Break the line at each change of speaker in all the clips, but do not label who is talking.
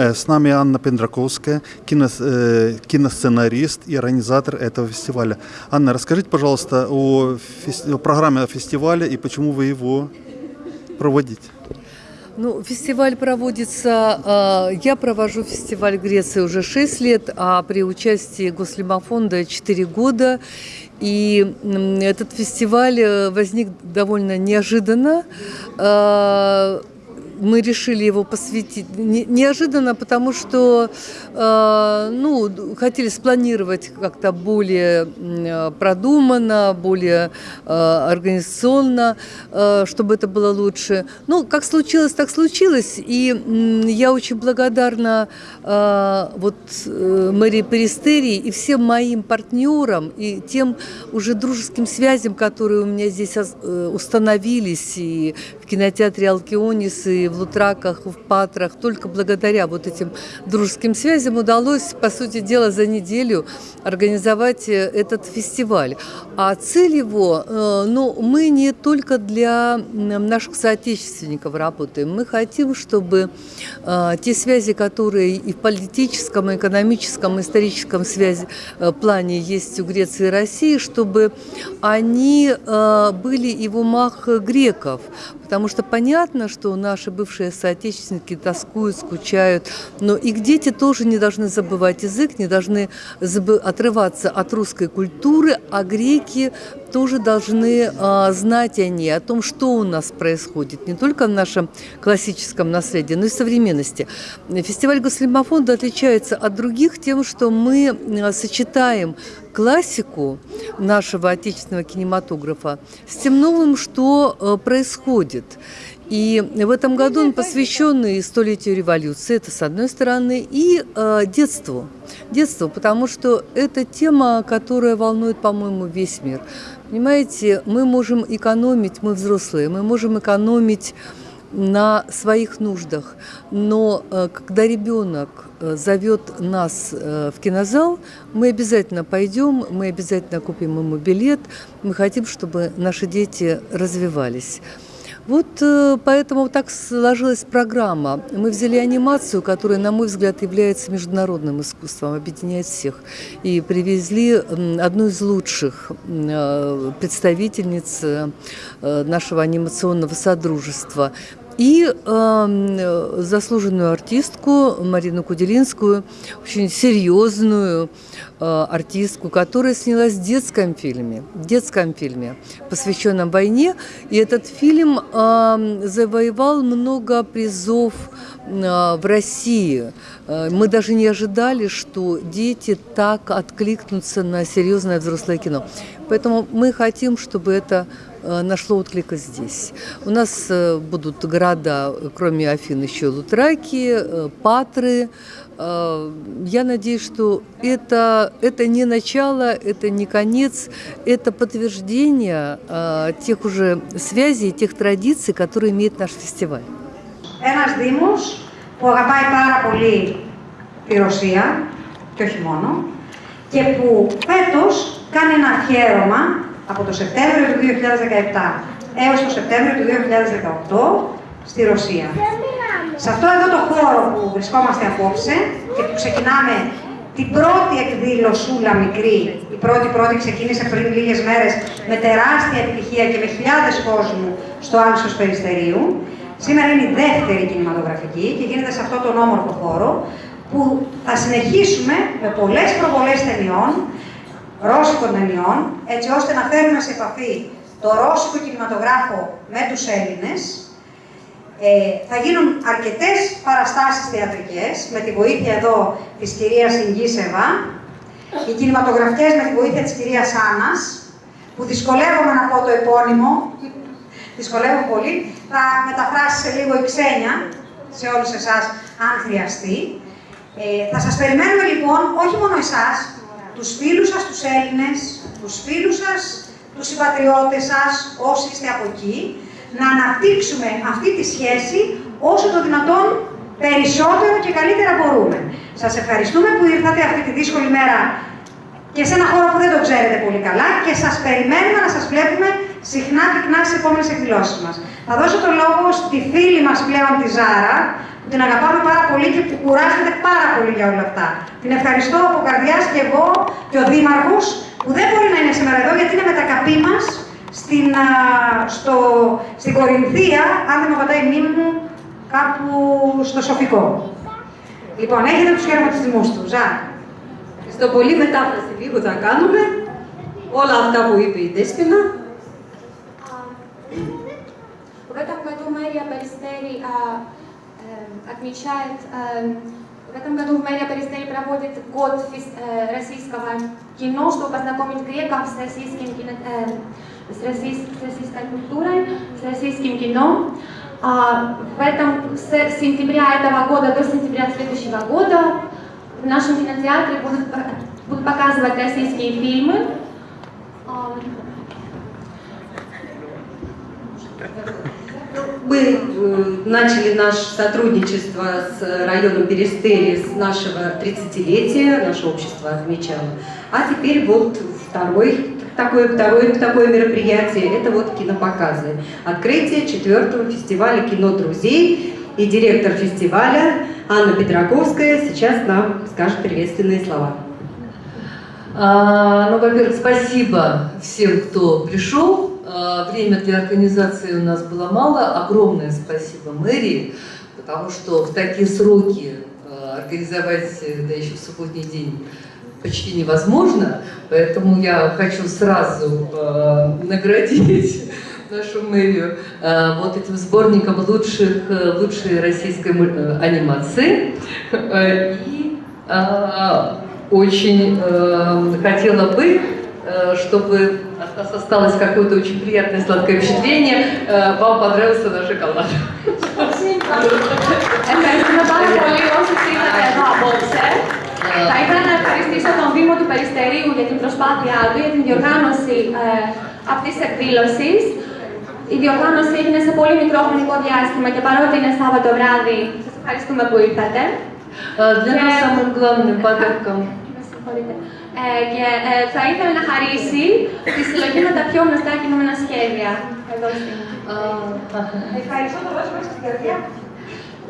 Э, С нами Анна Пендраковская, э, киносценарист и организатор этого фестиваля. Анна, расскажите, пожалуйста, о, фес- о программе фестиваля и почему вы его проводите.
Ну, фестиваль проводится, э, я провожу фестиваль Греции уже 6 лет, а при участии Гослимофонда 4 года. И м, этот фестиваль э, возник довольно неожиданно. Э, мы решили его посвятить не- неожиданно, потому что э, ну, хотели спланировать как-то более э, продуманно, более э, организационно, чтобы это было лучше. Ну, как случилось, так случилось. И я очень благодарна вот мэрии Перистерии и всем моим партнерам и тем уже дружеским связям, которые у меня здесь установились и кинотеатре Алкионис, и в Лутраках, в Патрах. Только благодаря вот этим дружеским связям удалось, по сути дела, за неделю организовать э, этот фестиваль. А цель его, э, ну, мы не только для наших соотечественников работаем, мы хотим, чтобы э, те связи, которые и в политическом, и экономическом, и историческом связи, плане есть у Греции и России, чтобы они были и в умах греков. Потому что понятно, что наши бывшие соотечественники тоскуют, скучают, но их дети тоже не должны забывать язык, не должны отрываться от русской культуры, а греки тоже должны а, знать о ней, о том, что у нас происходит, не только в нашем классическом наследии, но и в современности. Фестиваль Гослимофонда отличается от других тем, что мы а, сочетаем классику нашего отечественного кинематографа с тем новым, что э, происходит. И в этом году он посвящен и столетию революции, это с одной стороны, и э, детству. Детству, потому что это тема, которая волнует, по-моему, весь мир. Понимаете, мы можем экономить, мы взрослые, мы можем экономить на своих нуждах. Но э, когда ребенок зовет нас э, в кинозал, мы обязательно пойдем, мы обязательно купим ему билет. Мы хотим, чтобы наши дети развивались. Вот э, поэтому так сложилась программа. Мы взяли анимацию, которая, на мой взгляд, является международным искусством, объединяет всех. И привезли одну из лучших э, представительниц э, нашего анимационного содружества. И э, заслуженную артистку Марину Куделинскую, очень серьезную э, артистку, которая снялась в детском фильме, в детском фильме, посвященном войне. И этот фильм э, завоевал много призов э, в России. Э, Мы даже не ожидали, что дети так откликнутся на серьезное взрослое кино. Поэтому мы хотим, чтобы это нашло отклик и здесь. У нас э, будут города, э, кроме Афин, еще Лутраки, э, Патры. Э, Я надеюсь, что это, это не начало, это не конец, это подтверждение э, тех уже связей, тех традиций, которые имеет наш фестиваль.
Ένας Δήμος που αγαπάει πάρα πολύ τη Ρωσία και όχι μόνο και που φέτος κάνει ένα αφιέρωμα από το Σεπτέμβριο του 2017 έως το Σεπτέμβριο του 2018 στη Ρωσία. Σε αυτό εδώ το χώρο που βρισκόμαστε απόψε και που ξεκινάμε την πρώτη εκδήλωσούλα μικρή, η πρώτη πρώτη ξεκίνησε πριν λίγες μέρες με τεράστια επιτυχία και με χιλιάδες κόσμου στο Άλσος Περιστερίου. Σήμερα είναι η δεύτερη κινηματογραφική και γίνεται σε αυτόν τον όμορφο χώρο που θα συνεχίσουμε με πολλές προβολές ταινιών, ρώσικων ταινιών, έτσι ώστε να φέρουμε σε επαφή το ρώσικο κινηματογράφο με τους Έλληνες, ε, θα γίνουν αρκετές παραστάσεις θεατρικές με τη βοήθεια εδώ της κυρίας Ιγγίσεβα, οι κινηματογραφικές με τη βοήθεια της κυρίας Άννας, που δυσκολεύομαι να πω το επώνυμο, δυσκολεύομαι πολύ, θα μεταφράσει σε λίγο η Ξένια, σε όλους εσάς, αν χρειαστεί. Ε, θα σας περιμένουμε λοιπόν, όχι μόνο εσάς, τους φίλους σας, τους Έλληνες, τους φίλους σας, τους συμπατριώτες σας, όσοι είστε από εκεί, να αναπτύξουμε αυτή τη σχέση όσο το δυνατόν περισσότερο και καλύτερα μπορούμε. Σας ευχαριστούμε που ήρθατε αυτή τη δύσκολη μέρα και σε ένα χώρο που δεν το ξέρετε πολύ καλά και σας περιμένουμε να σας βλέπουμε συχνά πυκνά στι επόμενες εκδηλώσεις μας. Θα δώσω το λόγο στη φίλη μας πλέον τη Ζάρα, που την αγαπάμε πάρα πολύ και που κουράζεται πάρα πολύ για όλα αυτά. Την ευχαριστώ από καρδιάς και εγώ και ο Δήμαρχος, που δεν μπορεί να είναι σήμερα εδώ γιατί είναι με τα καπί μας στην, α, στο, στην Κορινθία, αν δεν με πατάει η μνήμη μου, κάπου στο Σοφικό. Λοιπόν, έχετε τους χαιρετισμούς του. Ζα.
Στο πολύ μετάφραση λίγο θα κάνουμε όλα αυτά που είπε η Δέσποινα.
В этом году мэрия Перестери а, э, отмечает, э, в этом году мэрия Перестери проводит год э, российского кино, чтобы познакомить греков с российским кино, с, российс- с российской культурой, с российским кино. А, в этом, с сентября этого года до сентября следующего года в нашем кинотеатре будут, будут показывать российские фильмы.
Мы э, начали наше сотрудничество с районом Перестери с нашего 30-летия, наше общество отмечало. А теперь вот второй такое, второе такое мероприятие, это вот кинопоказы. Открытие четвертого фестиваля кино друзей. И директор фестиваля Анна Петраковская сейчас нам скажет приветственные слова.
А, ну, во-первых, спасибо всем, кто пришел. А, время для организации у нас было мало. Огромное спасибо мэрии, потому что в такие сроки а, организовать, э, да еще в субботний день, почти невозможно. Поэтому я хочу сразу а, наградить нашу мэрию вот этим сборником лучших, э, лучшей российской э, анимации. И очень хотела бы, чтобы нас осталось какое-то очень приятное сладкое впечатление. Э, Вам понравился наш шоколад.
Ευχαριστούμε πάρα πολύ όσοι ήρθατε εδώ απόψε. Θα ήθελα να ευχαριστήσω τον Δήμο του Περιστερίου για την προσπάθειά του, για την διοργάνωση ε, αυτής της εκδήλωσης. Η διοργάνωση έγινε σε πολύ μικρό χρονικό διάστημα και παρότι είναι Σάββατο βράδυ, σας ευχαριστούμε που ήρθατε.
Э, Для нас самым главным подарком
Με συγχωρείτε. Ε, και ε, θα ήθελα να χαρίσει τη συλλογή με τα πιο γνωστά κινούμενα σχέδια. Εδώ στην...
а, ага.
Ευχαριστώ το δώσω μέσα στην καρδιά.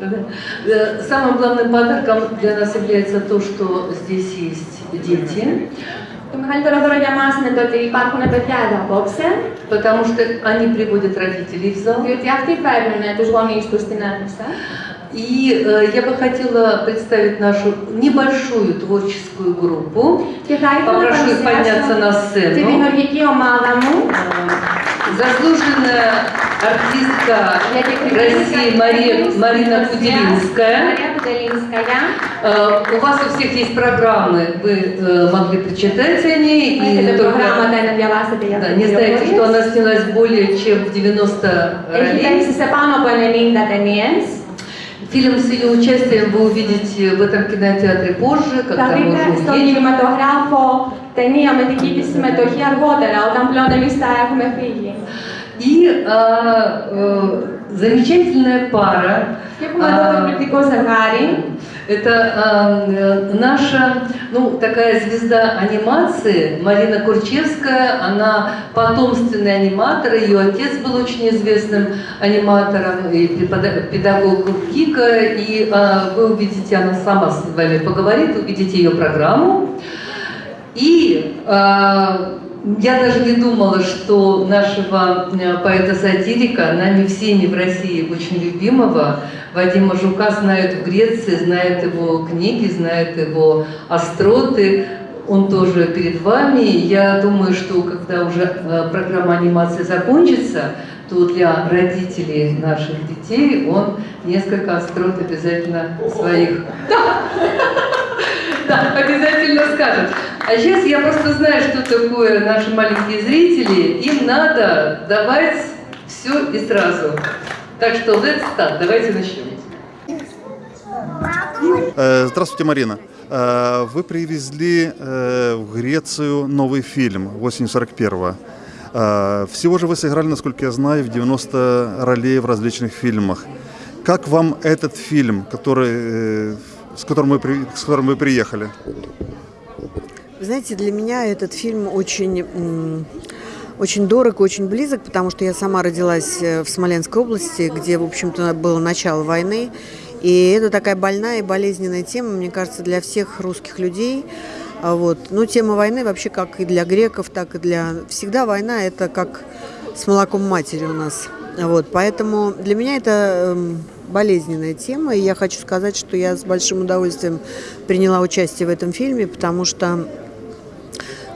Э, Самым главным подарком для нас является то, что здесь есть дети,
Το μεγαλύτερο δώρο για μας είναι το ότι υπάρχουν παιδιά εδώ απόψε,
потому что они приводят родителей в зал.
διότι αυτοί φέρνουν τους γονείς τους στην αίθουσα.
И э, я бы хотела представить нашу небольшую творческую группу. Попрошу их подняться на сцену. Заслуженная артистка России Мария, Марина Куделинская. Э, у вас у всех есть программы, вы э, могли прочитать о ней. И только, да, не знаете, что она снялась более чем в 90 ролей. Фильм с ее участием вы увидите в этом кинотеатре позже,
Θα
когда мы
δείτε
уже
στον
уедем.
κινηματογράφο ταινία με δική της συμμετοχή αργότερα, όταν πλέον εμείς θα έχουμε φύγει.
И а, э, замечательная пара.
Και έχουμε εδώ το
а,
εκπληκτικό ζευγάρι.
Это а, э, наша, ну, такая звезда анимации, Марина Курчевская. Она потомственный аниматор, ее отец был очень известным аниматором и препода- педагог КИКа. И а, вы увидите, она сама с вами поговорит, увидите ее программу. И а, я даже не думала, что нашего э, поэта-сатирика, нами всеми в России очень любимого, Вадима Жука знают в Греции, знают его книги, знают его остроты. Он тоже перед вами. Я думаю, что когда уже э, программа анимации закончится, то для родителей наших детей он несколько острот обязательно своих да, обязательно скажет. А сейчас я просто знаю, что такое наши маленькие зрители. Им надо давать все и сразу. Так что let's start. Давайте начнем.
Э, Здравствуйте, Марина. Э, Вы привезли э, в Грецию новый фильм осенью 41-го. Э, Всего же вы сыграли, насколько я знаю, в 90 ролей в различных фильмах. Как вам этот фильм, который, с, которым вы, с которым вы приехали?
Знаете, для меня этот фильм очень, очень дорог и очень близок, потому что я сама родилась э, в Смоленской области, где, в общем-то, было начало войны. И это такая больная и болезненная тема, мне кажется, для всех русских людей. А вот. Ну, тема войны вообще как и для греков, так и для... Всегда война – это как с молоком матери у нас. Вот. Поэтому для меня это эм, болезненная тема, и я хочу сказать, что я с большим удовольствием приняла участие в этом фильме, потому что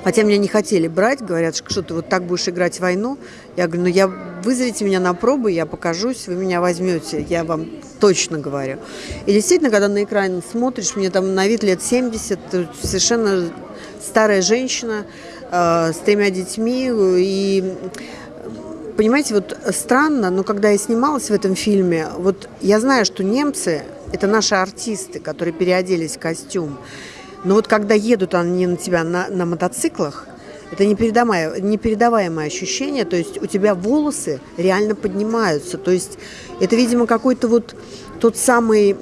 Хотя меня не хотели брать, говорят, что ты вот так будешь играть войну. Я говорю, ну я вызовите меня на пробы, я покажусь, вы меня возьмете, я вам точно говорю. И действительно, когда на экран смотришь, мне там на вид лет 70, совершенно старая женщина э, с тремя детьми. И понимаете, вот странно, но когда я снималась в этом фильме, вот я знаю, что немцы – это наши артисты, которые переоделись в костюм. Но вот когда едут они на тебя на, на мотоциклах, это непередаваемое, непередаваемое ощущение, то есть у тебя волосы реально поднимаются, то есть это, видимо, какой-то вот тот самый,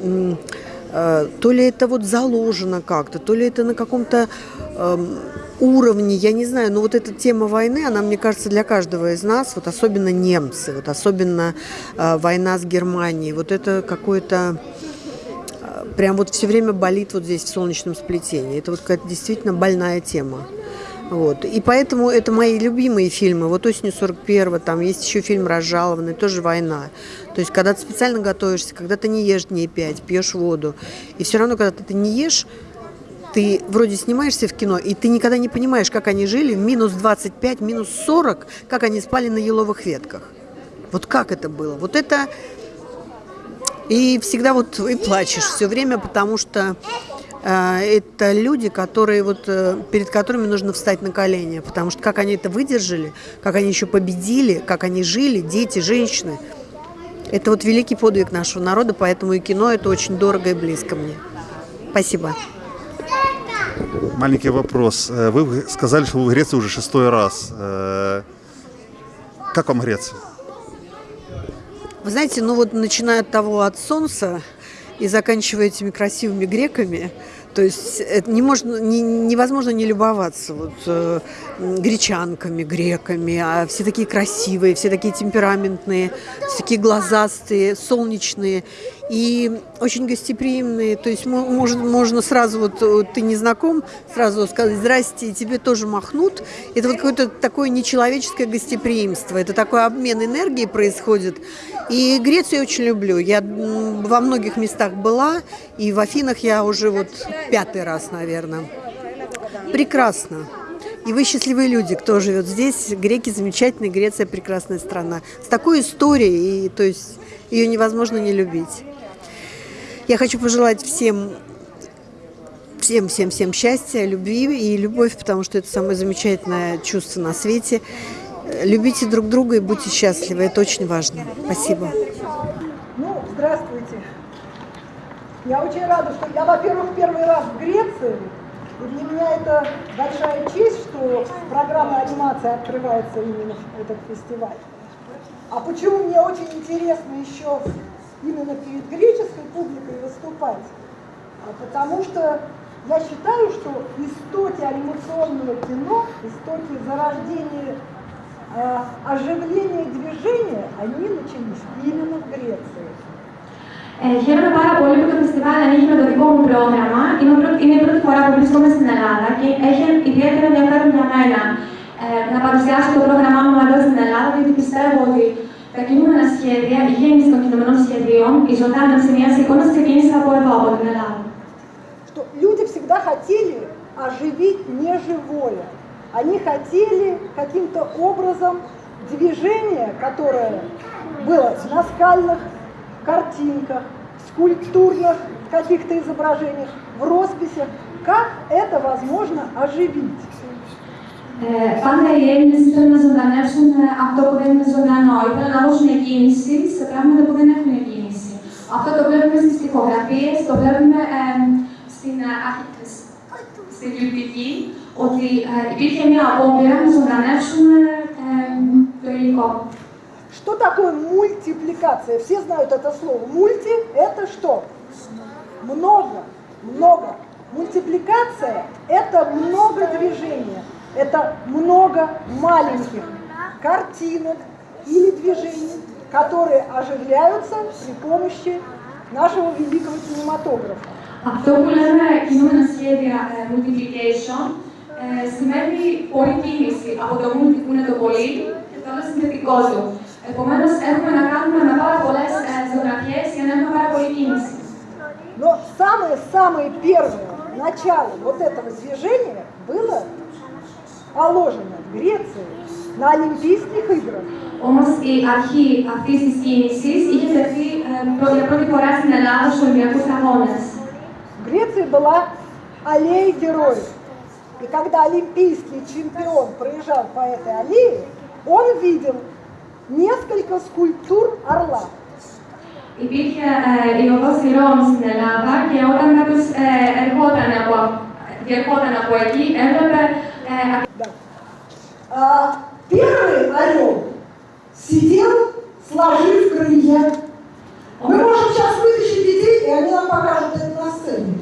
э, то ли это вот заложено как-то, то ли это на каком-то э, уровне, я не знаю, но вот эта тема войны, она, мне кажется, для каждого из нас, вот особенно немцы, вот особенно э, война с Германией, вот это какое-то прям вот все время болит вот здесь в солнечном сплетении. Это вот какая-то действительно больная тема. Вот. И поэтому это мои любимые фильмы. Вот «Осенью 41 там есть еще фильм «Разжалованный», тоже война. То есть, когда ты специально готовишься, когда ты не ешь дней пять, пьешь воду, и все равно, когда ты не ешь, ты вроде снимаешься в кино, и ты никогда не понимаешь, как они жили в минус 25, минус 40, как они спали на еловых ветках. Вот как это было? Вот это и всегда вот и плачешь все время, потому что э, это люди, которые вот э, перед которыми нужно встать на колени, потому что как они это выдержали, как они еще победили, как они жили, дети, женщины. Это вот великий подвиг нашего народа, поэтому и кино это очень дорого и близко мне. Спасибо.
Маленький вопрос. Э, вы сказали, что вы в Греции уже шестой раз. Э, как вам Греция?
Вы знаете, ну вот начиная от того от солнца и заканчивая этими красивыми греками, то есть это не можно, не, невозможно не любоваться вот, э, гречанками, греками, а все такие красивые, все такие темпераментные, все такие глазастые, солнечные и очень гостеприимные. То есть можно, можно сразу, вот, вот ты не знаком, сразу сказать «здрасте», и тебе тоже махнут. Это вот какое-то такое нечеловеческое гостеприимство, это такой обмен энергией происходит. И Грецию я очень люблю. Я во многих местах была, и в Афинах я уже вот пятый раз, наверное. Прекрасно. И вы счастливые люди, кто живет здесь. Греки замечательные, Греция прекрасная страна. С такой историей, и, то есть ее невозможно не любить. Я хочу пожелать всем всем, всем, всем счастья, любви и любовь, потому что это самое замечательное чувство на свете. Любите друг друга и будьте счастливы. Это очень важно. Спасибо.
Ну, здравствуйте. Я очень рада, что я, во-первых, первый раз в Греции. И для меня это большая честь, что программа анимации открывается именно этот фестиваль. А почему мне очень интересно еще именно перед греческой публикой выступать? А потому что я считаю, что истоки анимационного кино, истоки зарождения э, оживления движения, они начались именно в Греции.
Ε, χαίρομαι πάρα πολύ που το φεστιβάλ ανοίγει με το δικό μου πρόγραμμα. Είναι, πρω... είναι η πρώτη φορά που βρίσκομαι στην Ελλάδα και έχει ιδιαίτερο ενδιαφέρον για μένα ε, να παρουσιάσω το πρόγραμμά μου εδώ στην Ελλάδα, γιατί πιστεύω ότι τα κινούμενα σχέδια, η γέννηση των κινούμενων σχεδίων, η ζωντάνευση μια εικόνα ξεκίνησε από εδώ, από την Ελλάδα.
Что люди всегда хотели оживить неживое. Они хотели каким-то образом движение, которое было в наскальных картинках, скульптурных каких-то изображениях, в росписях, как это возможно оживить.
Ε, πάντα οι Έλληνε ήθελαν να ζωντανεύσουν αυτό που δεν είναι ζωντανό. Ήθελαν να δώσουν κίνηση σε πράγματα που δεν έχουν κίνηση. Αυτό το βλέπουμε στι τοιχογραφίε, το βλέπουμε ε, στην, στην κρυπτική, ότι ε, υπήρχε μια απόπειρα να ζωντανεύσουν το υλικό.
Что такое мультипликация? Все знают это слово. Мульти – это что? Много, много. Мультипликация – это много движения. Это много маленьких картинок или движений, которые оживляются при помощи нашего великого кинематографа.
Αυτό που λέμε κινούμενα σχέδια ε, multiplication ε, σημαίνει πολλή κίνηση από το multi που είναι το πολύ και το άλλο συνθετικό του. Επομένω, έχουμε να κάνουμε με πάρα πολλέ ε, ζωγραφιέ για να έχουμε πάρα πολλή κίνηση.
Но самое-самое первое начало вот этого движения было положено в Греции на Олимпийских играх.
Όμω η αρχή αυτή τη κίνηση είχε τεθεί ε, πρω- για πρώτη φορά στην Ελλάδα στου Ολυμπιακού Αγώνε.
В Греции была аллея героев. И когда олимпийский чемпион проезжал по этой аллее, он видел несколько скульптур орла.
Υπήρχε ε, η οδός Ηρών στην Ελλάδα και όταν κάποιο ε, ερχόταν από, διερχόταν από εκεί, έβλεπε ε,
Да. А, первый орел сидел, сложив крылья. Мы можем сейчас вытащить детей, и они нам покажут это на сцене.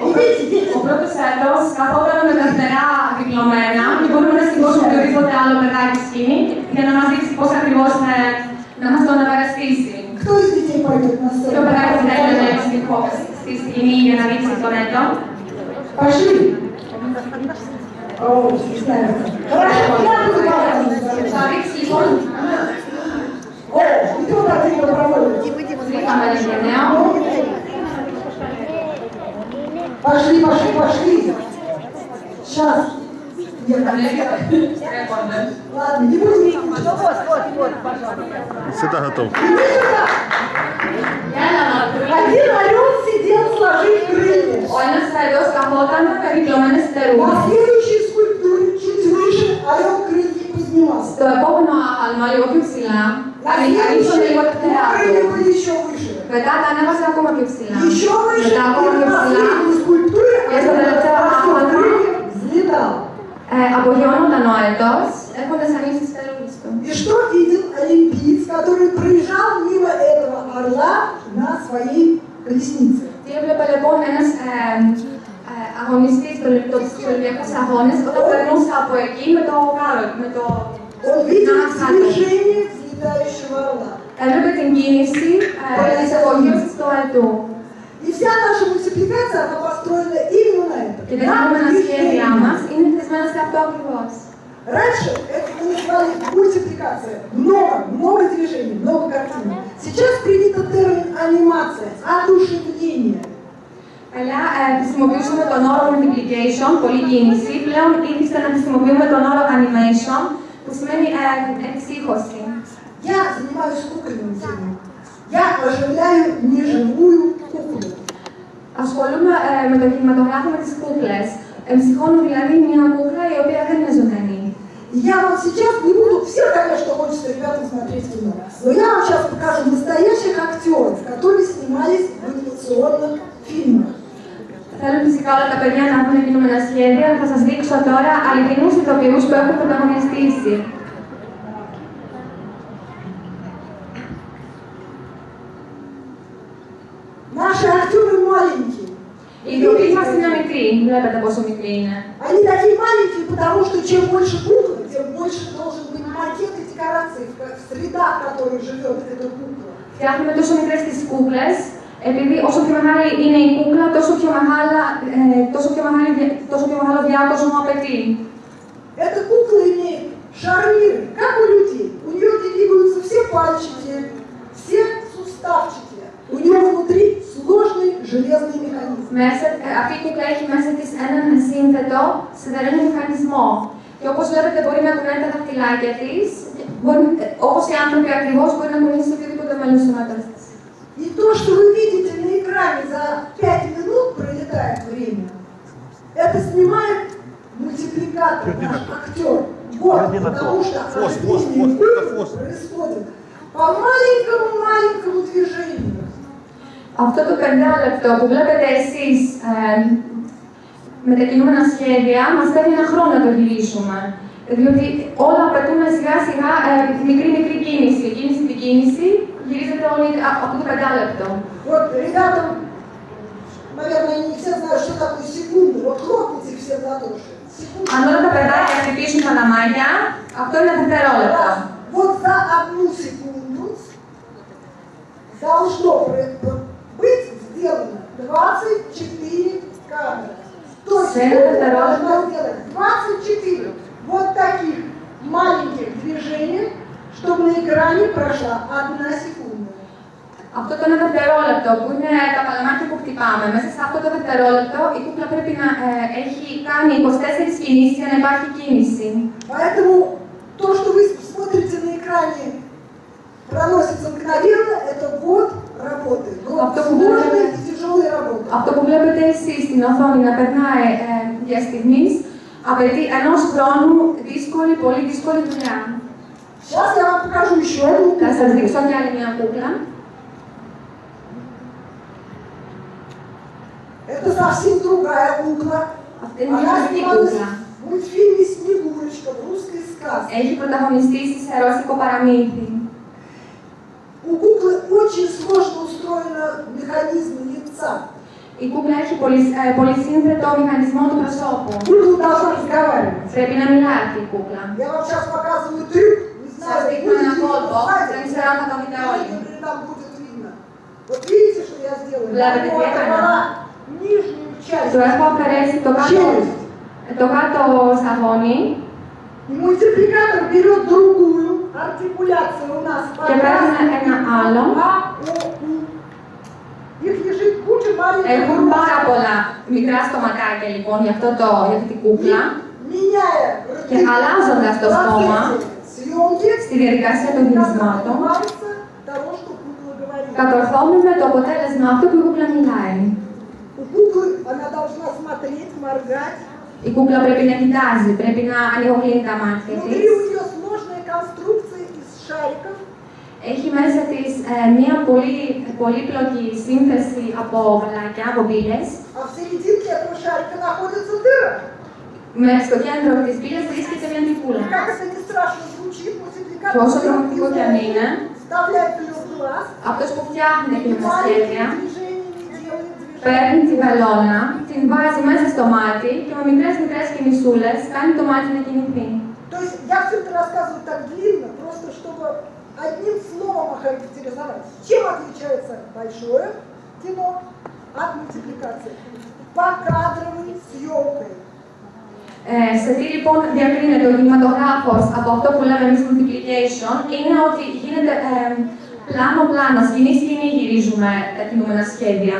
Идите, дети.
Ο πρώτο έτο καθόταν με τα φτερά διπλωμένα και μπορούμε να σηκώσουμε οποιοδήποτε άλλο παιδάκι σκηνή για να μα δείξει πώ ακριβώ να μα το αναπαραστήσει.
Кто из детей пойдет на
Ποιο
сцену?
παιδάκι θα ήθελε να στη, χω- στη σκηνή για να δείξει τον έτο.
Пошли. О, не знаю. Хорошо, я буду
вам
О, и тут один
добровольный.
Пошли, пошли, пошли. Сейчас. Нет, Ладно, не будем. Вот, вот, вот, пожалуйста.
Всегда готов.
Один орел сидел, сложив крылья. Он ну,
остановился, а как молотан, как ребенок,
на старую. А
следующий τα ανέβασε ακόμα πιο ψηλά.
Еще выше,
Μετά ακόμα
и
πιο
на
ψηλά.
последней скульптуре
Я
орел
задала
растет
άλμα.
крылья, взлетал.
Ε, απογειώνονταν ο έτος, έχοντας ανοίξει τις φτερούγες του.
И что видел олимпиец, который проезжал мимо этого орла на своей колеснице?
Τι έβλεπε λοιπόν ένας ε, ε, αγωνιστής των το, στους Ολυμπιακούς Αγώνες όταν περνούσε από εκεί με το κάρο, με το
Он видел
να κάτω.
движение взлетающего орла.
Έβλεπε την κίνηση ε, της απογείωσης του έτου.
И вся наша мультипликация, она построена именно на этом.
Και τα
На
κείμενα σχέδιά
движении.
μας είναι χτισμένα σε αυτό ακριβώς.
Раньше это мы называли мультипликация. Много, много движений, много картин. Сейчас принято термин анимация, одушевление.
Παλιά ε, χρησιμοποιούσαμε τον όρο multiplication, πολλή κίνηση. Πλέον ήρθε να χρησιμοποιούμε τον όρο animation, που σημαίνει ε, εξήχωση.
Я занимаюсь кукольным делом. Я оживляю неживую куклу.
Ασχολούμαι ε, με το κινηματογράφημα της κούκλες. Εμψυχώνω δηλαδή μια κούκλα η οποία δεν είναι ζωντανή.
И Я вам сейчас не буду, все, конечно, хочется ребята смотреть кино, но я вам сейчас покажу настоящих
φυσικά όλα τα παιδιά να δουν κινούμενα σχέδια. Θα σας δείξω τώρα αληθινούς ηθοποιούς που έχουν πρωταγωνιστήσει.
Наши актеры маленькие.
Οι ηθοποιοί μας είναι μικροί. Βλέπετε πόσο μικροί είναι.
Они такие маленькие, потому что чем больше куклы, тем больше должен быть макет и декорации в в средах, в которых живет эта кукла.
Φτιάχνουμε τόσο μικρές τις κούκλες, επειδή όσο πιο μεγάλη είναι η κούκλα, τόσο πιο, μεγάλα, ε, τόσο πιο, μεγάλη, δια- τόσο πιο μεγάλο διάκοσμο απαιτεί.
Эта кукла имеет шарниры, как у людей. У нее двигаются все пальчики, все суставчики. У нее внутри сложный железный механизм.
Μέσα, ε, αυτή η κούκλα έχει μέσα της έναν σύνθετο σιδερένιο μηχανισμό. Και όπως βλέπετε μπορεί να κουνάει τα δαχτυλάκια της, μπορεί, ε, όπως οι άνθρωποι ακριβώς μπορεί να κουνήσει οποιοδήποτε μέλος του σώματος της.
И то, что вы видите на экране за 5 минут пролетает время, это снимает мультипликатор, наш актер. Вот, потому что
Фос, фос,
оживление
фос, это
кукол
фос.
происходит по маленькому-маленькому движению.
Αυτό το πεντάλεπτο που βλέπετε εσείς ε, με τα κινούμενα σχέδια μας παίρνει ένα χρόνο να το γυρίσουμε. Διότι όλα απαιτούν σιγά σιγά ε, μικρή μικρή κίνηση. Κίνηση την κίνηση γυρίζεται όλη α- αυτό το πεντάλεπτο.
Вот ребятам, наверное, не все знают, что такое секунды. Вот хлопните все в ладоши.
Секунды. это когда я припишу на Майя,
а кто на
Тетероле? Вот за одну секунду должно быть сделано 24 камеры. То есть
вы
должна сделать 24 вот таких маленьких движений, чтобы на экране прошла одна секунда.
Αυτό το ένα δευτερόλεπτο που είναι τα παλαμάκια που χτυπάμε, μέσα σε αυτό το δευτερόλεπτο η κούκλα πρέπει να ε, έχει κάνει 24 κινήσεις για να υπάρχει κίνηση.
Поэтому то, что вы смотрите на экране, проносится мгновенно, это год работы. Год сложной и тяжелой работы.
Αυτό που βλέπετε εσείς στην οθόνη να περνάει ε, για στιγμής, απαιτεί ενός χρόνου δύσκολη, πολύ δύσκολη δουλειά.
Сейчас я вам покажу еще одну
Θα σας
куклу.
δείξω και άλλη μια κούκλα.
Это совсем другая кукла.
Αυτή είναι μια
Она
μουσική
снималась
κούκλα.
в мультфильме «Снегурочка» в русской сказке.
Έχει πρωταγωνιστήσει σε ρώσικο παραμύθι.
У куклы очень сложно устроен механизм лица.
Η κούκλα έχει πολύ, ε, πολύ σύνθετο μηχανισμό του προσώπου.
Кукла должна разговаривать.
Πρέπει να μιλάει αυτή η кукла.
Я вам сейчас показываю трюк. Не
Сейчас
знаю,
видно
будет
на
ли
фото,
это сзади.
я не знаю, как это
Или
видно.
там будет видно. Вот видите, что я сделала?
Да, Του έχω αφαιρέσει το κάτω, το. Και παίρνουν ένα άλλο. Έχουν πάρα πολλά μικρά στομακάκια λοιπόν για, αυτό το, για αυτή την κούκλα. Και αλλάζοντα το στόμα, στη διαδικασία των γυρισμάτων, κατορθώνουμε το αποτέλεσμα αυτό που η κούκλα μιλάει
У куклы она должна смотреть, моргать.
Η κούκλα πρέπει να κοιτάζει, πρέπει να ανοιγοκλίνει τα μάτια
Внутри
της.
у нее сложная конструкция из шариков.
Έχει μέσα της ε, μια πολύ πολύπλοκη σύνθεση από βαλάκια, από μπύλες.
А в серединке этого шарика находится дыра.
Με στο κέντρο της μπύλας βρίσκεται μια τυπούλα.
И как это не страшно звучит, мультипликатор
Τόσο
берет
τρομακτικό κι αν
изумруд,
είναι,
вставляет в ее глаз,
αυτός που φτιάχνει
и
την
маленькими
σχέδια
движениями делает
παίρνει τη
движение.
βελόνα, την βάζει μέσα στο μάτι και με μικρές μικρές κινησούλες κάνει το μάτι να κινηθεί.
То есть я все это рассказываю так длинно, просто чтобы одним словом охарактеризовать, чем отличается большое кино от мультипликации. Покадровой съемкой.
Ε, σε τι λοιπόν διακρίνεται ο κινηματογράφος από αυτό που λέμε εμείς multiplication είναι ότι γίνεται ε, πλάνο-πλάνο, σκηνή-σκηνή γυρίζουμε τα κινούμενα σχέδια.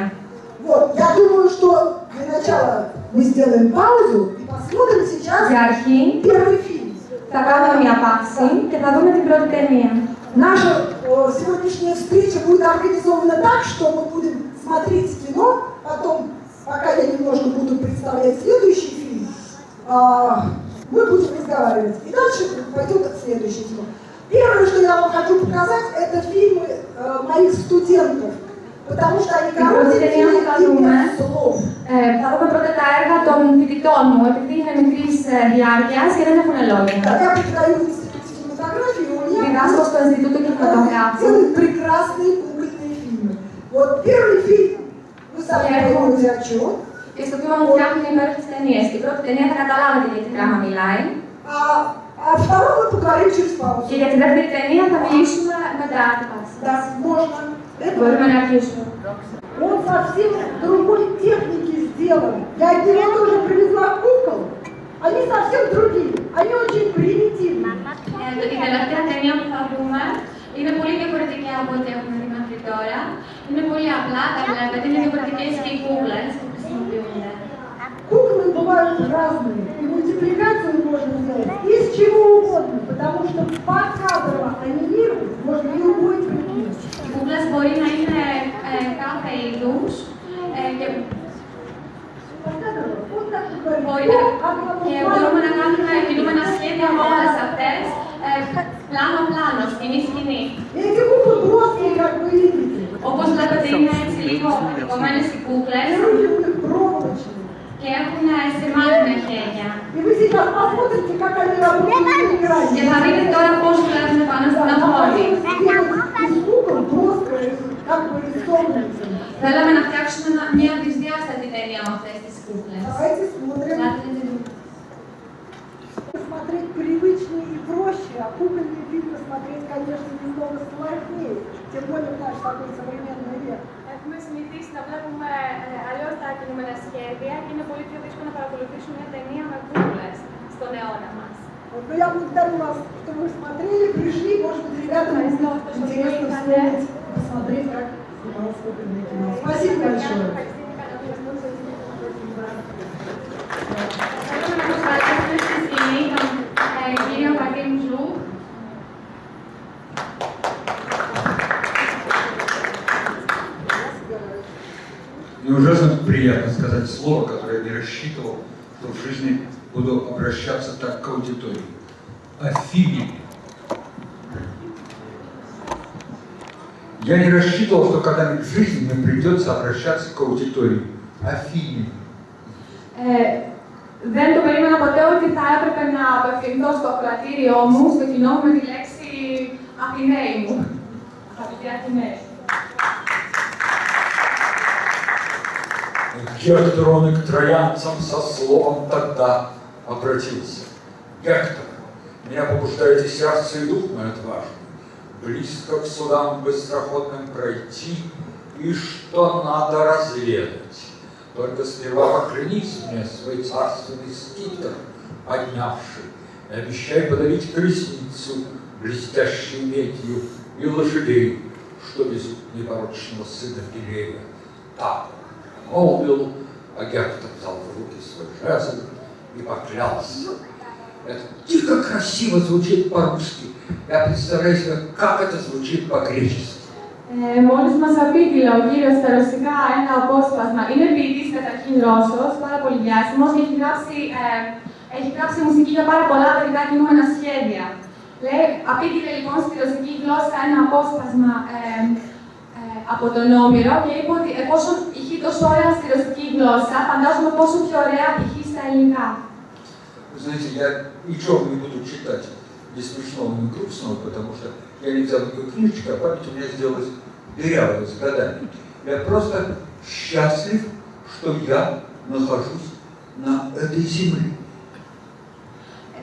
Вот, я думаю, что для начала мы сделаем паузу и посмотрим сейчас
Яркий.
первый фильм.
Tagava mia passi, che va come di.
Наша э, сегодняшняя встреча будет организована так, что мы будем смотреть кино, потом, пока я немножко буду представлять следующий фильм, э, мы будем разговаривать. И дальше пойдет следующий фильм. Первое, что я вам хочу показать, это фильмы э, моих студентов. потому что они коротенькие
Просто я
и
покажу,
без слов.
Ε, θα δούμε πρώτα τα έργα των φοιτητών μου, επειδή είναι μικρή διάρκεια και δεν έχουν λόγια.
Да, Я преподаю в институте кинематографии, у меня
Διδάσκω στο Ινστιτούτο Κινηματογράφου
делают прекрасные кукольные фильмы. Вот первый фильм, вы сами
Я
поймете о чем.
και στο τμήμα μου φτιάχνουν υπέροχε ταινίε. Την πρώτη ταινία θα καταλάβετε για τι πράγμα μιλάει.
А, а второй мы поговорим через паузу.
Και για την δεύτερη ταινία θα μιλήσουμε μετά την πάση.
Да, можно. Это
Μπορούμε να αρχίσουμε.
он совсем другой техники сделан. Я от него тоже привезла кукол. Они совсем другие. Они очень примитивные.
Ε, το- η τελευταία ταινία που θα δούμε είναι πολύ διαφορετική από ό,τι έχουμε δει μέχρι τώρα. Είναι πολύ απλά, τα βλέπετε, είναι διαφορετικέ και οι κούκλες που χρησιμοποιούνται.
Куклы бывают разные, и мультипликацию можно сделать из чего угодно, потому что покадрово анимировать можно любой предмет.
κούκλας μπορεί να είναι ε, κάθε είδου. Ε, και... Μπορεί να... και μπορούμε να κάνουμε κινούμενα σχέδια με όλε αυτές. Ε, Πλάνο-πλάνο, σκηνή-σκηνή. Όπως βλέπετε, είναι έτσι λίγο κομμένε οι κούκλες και έχουν ε,
σημάδι με χέρια. Ε,
και θα δείτε τώρα
приятно сказать слово, которое я не рассчитывал, что в жизни буду обращаться так к аудитории. Афине. Я не рассчитывал, что когда-нибудь в жизни мне придется обращаться к аудитории. Афине.
Ε, δεν το περίμενα ποτέ ότι θα έπρεπε να απευθυνθώ στο ακροατήριό μου, στο κοινό μου, με τη λέξη Αθηναίοι μου. Αγαπητοί Αθηναίοι.
Гектор он и к троянцам со словом тогда обратился. Гектор, меня побуждаете сердце и дух мой отважный, близко к судам быстроходным пройти, и что надо разведать. Только сперва поклянись мне свой царственный скипетр, поднявший, и обещай подавить колесницу, блестящей медью, и лошадей, что везут непорочного сына Пелея. Так молвил, а Гектор взял в руки свой жезл и поклялся. Это дико красиво звучит по-русски. Я представляю себе, как это звучит по-гречески.
Ε, Μόλι μα απήγγειλε ο κύριο στα ρωσικά ένα απόσπασμα, είναι ποιητή καταρχήν Ρώσο, πάρα πολύ διάσημο και έχει γράψει, ε, έχει γράψει μουσική για πάρα πολλά παιδικά κινούμενα σχέδια. Λέει, απήγγειλε λοιπόν στη ρωσική γλώσσα ένα απόσπασμα ε, ε, από τον Όμηρο και είπε ότι εφόσον ηχεί τόσο ωραία στη ρωσική γλώσσα, φαντάζομαι πόσο πιο ωραία ηχεί στα ελληνικά.
Вы знаете, я ничего не буду читать ни смешного, ни грустного, потому что я не взял никакой книжечки, а память у меня сделалась дырявой с годами. Я просто счастлив, что я нахожусь на этой земле.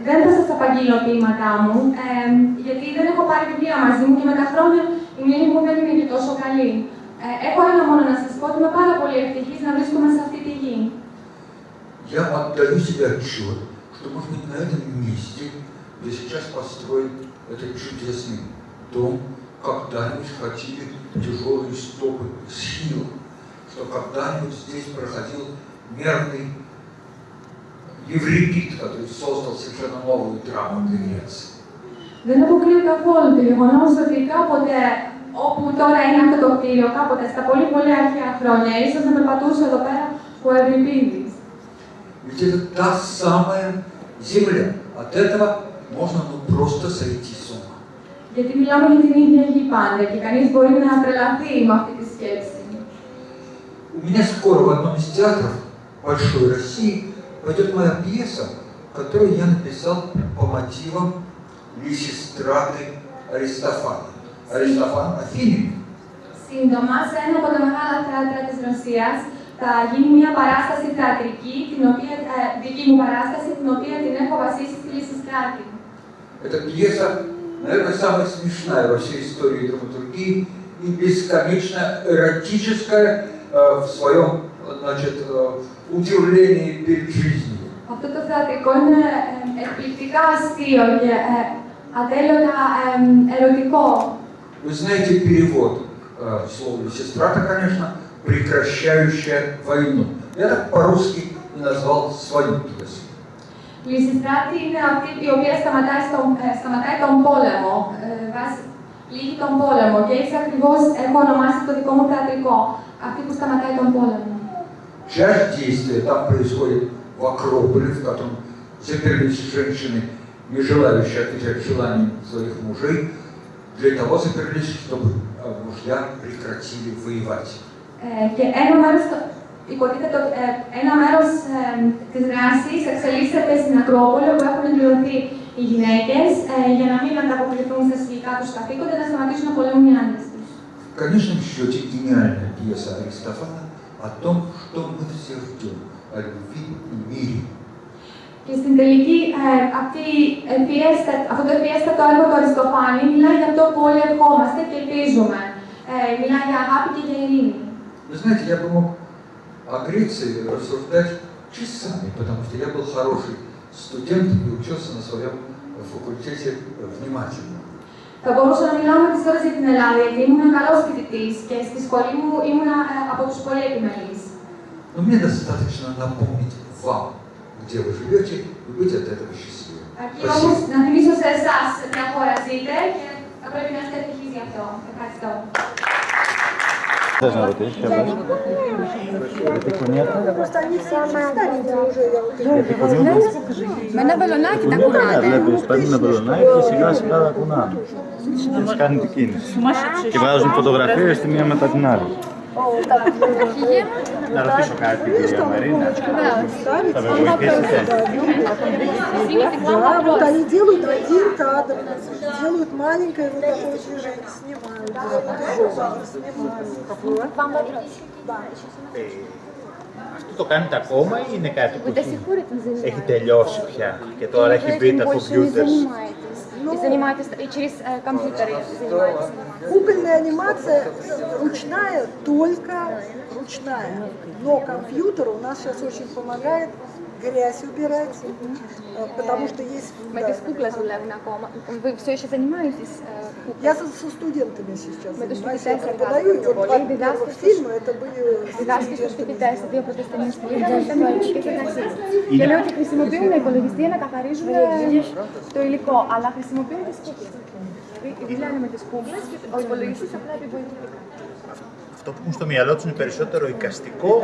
Δεν θα σα απαγγείλω ποίηματά μου, ε, γιατί δεν έχω πάρει βιβλία μαζί μου και με τα χρόνια η μνήμη μου δεν είναι και τόσο καλή. Ε, έχω ένα μόνο να σα πω ότι είμαι πάρα πολύ ευτυχή να βρίσκομαι σε αυτή τη γη.
Я отдаю себе отчет, что, может быть, на этом месте, где сейчас построен этот чудесный дом, когда-нибудь хотели тяжелые стопы схила, что когда-нибудь здесь проходил мерный Еврипид, который создал совершенно новую драму Греции.
Δεν αποκλείω καθόλου το γεγονό ότι κάποτε, όπου τώρα είναι αυτό το κτίριο, κάποτε στα πολύ πολύ αρχαία χρόνια, ίσω να περπατούσε εδώ πέρα ο Ευρυπίδη.
Ведь это та самая земля. От этого можно ну, просто сойти с ума.
Γιατί μιλάμε για την ίδια γη πάντα και κανεί μπορεί να τρελαθεί με αυτή τη σκέψη.
У меня скоро в одном из театров Большой России пойдет моя пьеса, которую я написал по мотивам Лисистраты Аристофана. Аристофан Афинин.
Σύντομα, σε ένα από τα μεγάλα θέατρα της Ρωσίας θα γίνει μια παράσταση θεατρική, την οποία, ε, δική μου παράσταση, την οποία την έχω βασίσει στη Λυσιστράτη.
Эта пьеса, наверное, самая смешная во всей истории драматургии и бесконечно эротическая э, в своем значит, э, удивлении перед жизнью.
Αυτό το θεατρικό είναι ε, εκπληκτικά αστείο και ε, ατέλειωτα ε, ερωτικό.
Вы знаете перевод э, слова «сестрата», конечно, прекращающая войну. Я так по-русски и назвал свою пьесу.
Λυσιστράτη είναι αυτή η οποία σταματάει, στον, ε, σταματάει τον πόλεμο, ε, βάζει- λύγει τον πόλεμο και έτσι ακριβώς έχω ονομάσει το δικό μου θεατρικό, αυτή που σταματάει τον πόλεμο.
Часть действия там происходит в Акрополе, в котором заперлись женщины, не желающие отвечать желаниям своих мужей, для того заперлись, чтобы э, мужья прекратили воевать.
Ε, και ένα μέρος, το- υποτίθεται ότι ε, ένα μέρος ε, της δράσης εξελίσσεται στην Ακρόπολη, όπου έχουν εκπληρωθεί οι γυναίκες ε, για να μην ανταποκριθούν στα συλλογικά τους καθήκοντα, να σταματήσουν να πολεμούν οι άντρες τους.
В конечном счете гениальная пьеса Аристофана о том, что мы все ждем, о любви и мире.
Και στην τελική, ε, αυτή η πιέστα, αυτό το πιέστατο έργο του Αριστοφάνη μιλάει για αυτό που όλοι ευχόμαστε και ελπίζουμε. Ε, μιλάει για αγάπη και για ειρήνη.
Вы знаете, я бы мог о Греции рассуждать часами, потому что я был хороший студент и учился на своем факультете внимательно.
Θα μπορούσα να μιλάω με τις ώρες για την Ελλάδα, γιατί ήμουν καλός φοιτητής και στη σχολή μου ήμουν ε, από τους πολύ επιμελείς.
Но мне достаточно напомнить вам, где вы живете, и быть от этого счастливым.
Αρκεί όμως να θυμίσω σε εσάς ποια χώρα ζείτε και θα πρέπει να είστε ευτυχείς γι' αυτό. Ευχαριστώ.
Θες να ρωτήσεις ποια πας. Για τη κουνιέτα.
Просто они все старенькие уже, я вот
Για τη κουνιέτα.
Με ένα βελονάκι τα
Ναι,
κουνάτε.
βλέπεις, παίρνουν ένα μπελονάκι και σιγά σιγά τα κουνάνε. Και έτσι κάνει την κίνηση. Και βγάζουν φωτογραφίες τη μία μετά την άλλη. Να ρωτήσω κάτι, κυρία Μαρίνα. Θα με βοηθήσετε.
Да, вот они делают один кадр, делают маленькое вот такое движение, снимают, снимают.
Αυτό το κάνετε ακόμα ή είναι κάτι που έχει, έχει τελειώσει πια και τώρα έχει μπει τα ну,
и занимаетесь и через э, компьютеры занимаетесь?
Кукольная анимация ручная, только ручная. Но компьютер у нас сейчас очень помогает грязь убирать, э, потому что есть...
Мы
да,
без кукла Вы все еще занимаетесь куклой?
Я со, со студентами сейчас занимаюсь, я преподаю, и вот два первых фильма это были.
Και λέω ότι χρησιμοποιούν υπολογιστή να καθαρίζουν το υλικό, αλλά χρησιμοποιούν τις κούκλες. Μιλάνε με τις κούκλες και ο υπολογιστής.
Αυτό που έχουν στο μυαλό τους είναι περισσότερο οικαστικό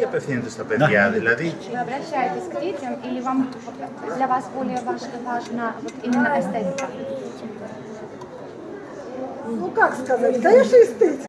ή απευθύνεται στα παιδιά, δηλαδή
Вы обращаетесь к детям или вам для вас более важ- важна вот именно эстетика?
Ну как сказать, да я же эстетик.